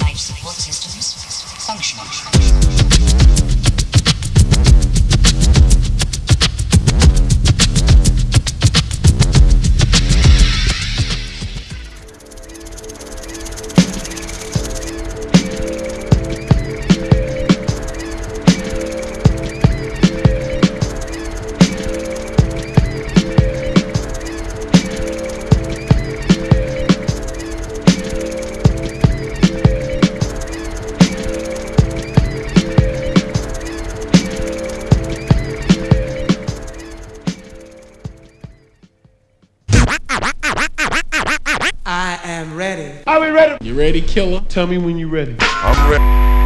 Life support systems functional. Ready. Killer? Tell me when you're ready. I'm ready.